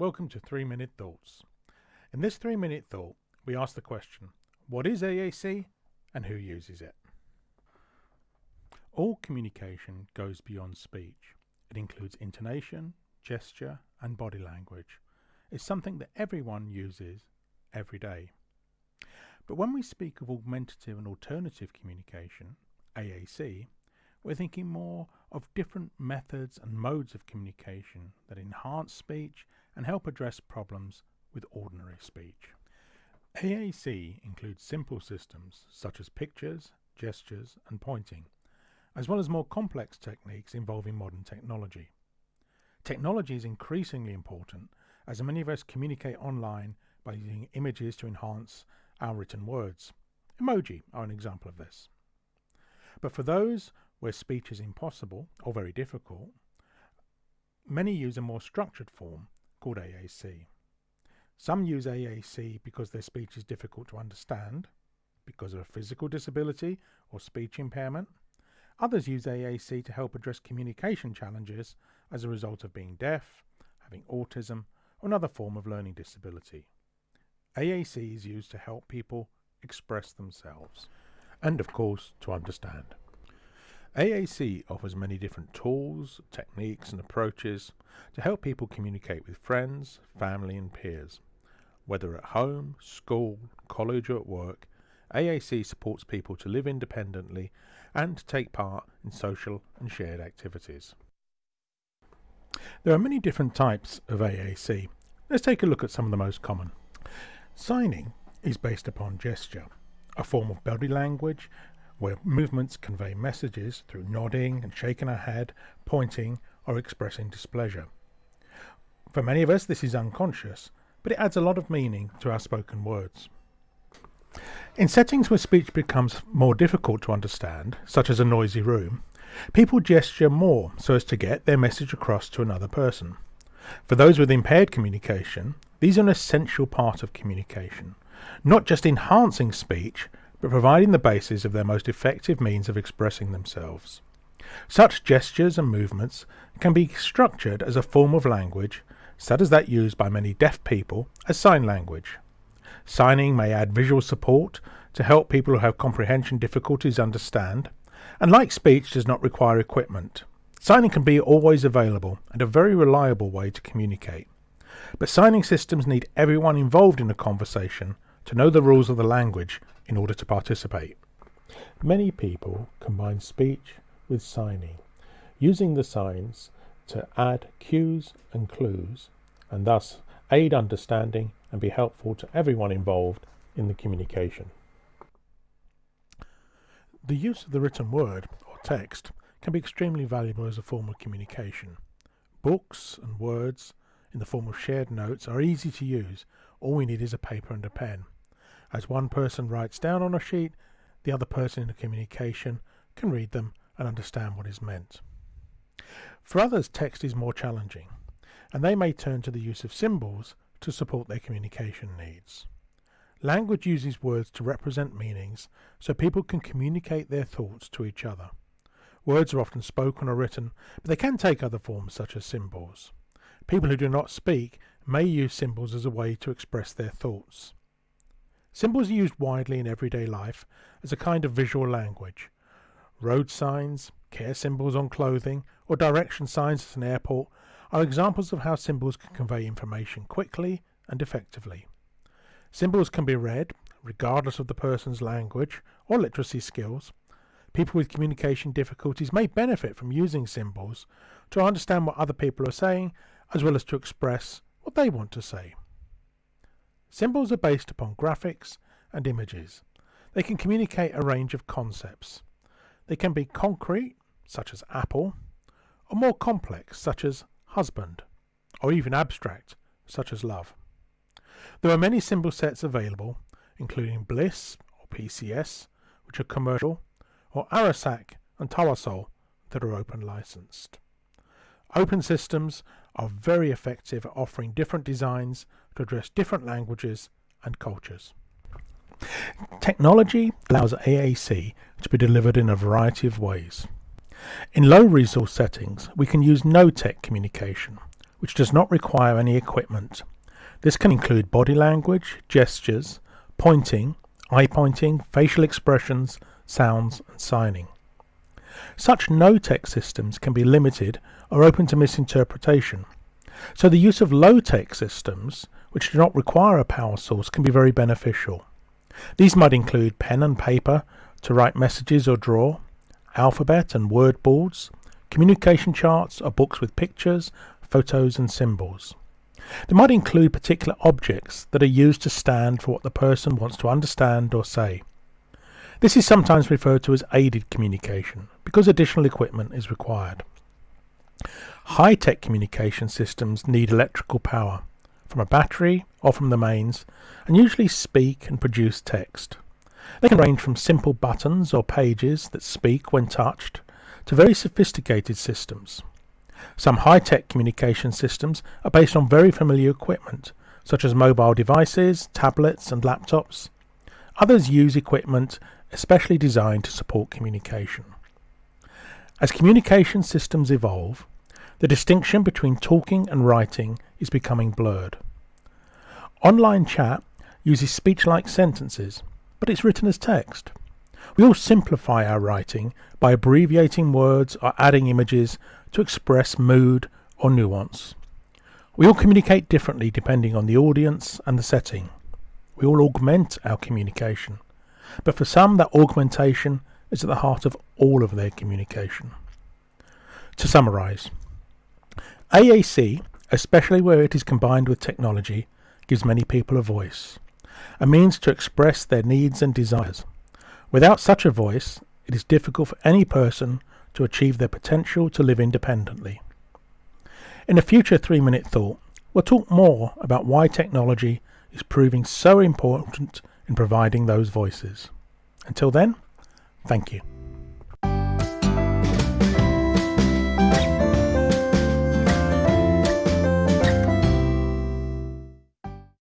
Welcome to 3 Minute Thoughts. In this 3 Minute Thought, we ask the question What is AAC and who uses it? All communication goes beyond speech. It includes intonation, gesture, and body language. It's something that everyone uses every day. But when we speak of augmentative and alternative communication, AAC, we're thinking more of different methods and modes of communication that enhance speech and help address problems with ordinary speech. AAC includes simple systems such as pictures, gestures and pointing, as well as more complex techniques involving modern technology. Technology is increasingly important as many of us communicate online by using images to enhance our written words. Emoji are an example of this. But for those where speech is impossible or very difficult, many use a more structured form called AAC. Some use AAC because their speech is difficult to understand, because of a physical disability or speech impairment. Others use AAC to help address communication challenges as a result of being deaf, having autism, or another form of learning disability. AAC is used to help people express themselves and, of course, to understand. AAC offers many different tools, techniques, and approaches to help people communicate with friends, family, and peers. Whether at home, school, college, or at work, AAC supports people to live independently and to take part in social and shared activities. There are many different types of AAC. Let's take a look at some of the most common. Signing is based upon gesture, a form of body language where movements convey messages through nodding and shaking our head, pointing, or expressing displeasure. For many of us, this is unconscious, but it adds a lot of meaning to our spoken words. In settings where speech becomes more difficult to understand, such as a noisy room, people gesture more so as to get their message across to another person. For those with impaired communication, these are an essential part of communication, not just enhancing speech, but providing the basis of their most effective means of expressing themselves. Such gestures and movements can be structured as a form of language, such as that used by many deaf people as sign language. Signing may add visual support to help people who have comprehension difficulties understand, and like speech does not require equipment. Signing can be always available and a very reliable way to communicate. But signing systems need everyone involved in a conversation to know the rules of the language in order to participate. Many people combine speech with signing, using the signs to add cues and clues and thus aid understanding and be helpful to everyone involved in the communication. The use of the written word or text can be extremely valuable as a form of communication. Books and words in the form of shared notes are easy to use. All we need is a paper and a pen. As one person writes down on a sheet, the other person in the communication can read them and understand what is meant. For others, text is more challenging, and they may turn to the use of symbols to support their communication needs. Language uses words to represent meanings so people can communicate their thoughts to each other. Words are often spoken or written, but they can take other forms such as symbols. People who do not speak may use symbols as a way to express their thoughts. Symbols are used widely in everyday life as a kind of visual language. Road signs, care symbols on clothing, or direction signs at an airport are examples of how symbols can convey information quickly and effectively. Symbols can be read, regardless of the person's language or literacy skills. People with communication difficulties may benefit from using symbols to understand what other people are saying, as well as to express what they want to say. Symbols are based upon graphics and images. They can communicate a range of concepts. They can be concrete, such as apple, or more complex, such as husband, or even abstract, such as love. There are many symbol sets available, including Bliss or PCS, which are commercial, or ARASAAC and Tawasol that are open licensed. Open systems are very effective at offering different designs to address different languages and cultures. Technology allows AAC to be delivered in a variety of ways. In low resource settings, we can use no-tech communication, which does not require any equipment. This can include body language, gestures, pointing, eye pointing, facial expressions, sounds, and signing. Such no-tech systems can be limited or open to misinterpretation. So the use of low-tech systems, which do not require a power source, can be very beneficial. These might include pen and paper to write messages or draw, alphabet and word boards, communication charts or books with pictures, photos and symbols. They might include particular objects that are used to stand for what the person wants to understand or say. This is sometimes referred to as aided communication because additional equipment is required. High-tech communication systems need electrical power from a battery or from the mains and usually speak and produce text. They can range from simple buttons or pages that speak when touched to very sophisticated systems. Some high-tech communication systems are based on very familiar equipment, such as mobile devices, tablets and laptops. Others use equipment especially designed to support communication. As communication systems evolve, the distinction between talking and writing is becoming blurred. Online chat uses speech-like sentences, but it's written as text. We all simplify our writing by abbreviating words or adding images to express mood or nuance. We all communicate differently depending on the audience and the setting. We all augment our communication, but for some that augmentation is at the heart of all of their communication. To summarise, AAC, especially where it is combined with technology, gives many people a voice, a means to express their needs and desires. Without such a voice, it is difficult for any person to achieve their potential to live independently. In a future three minute thought, we'll talk more about why technology is proving so important in providing those voices. Until then, thank you.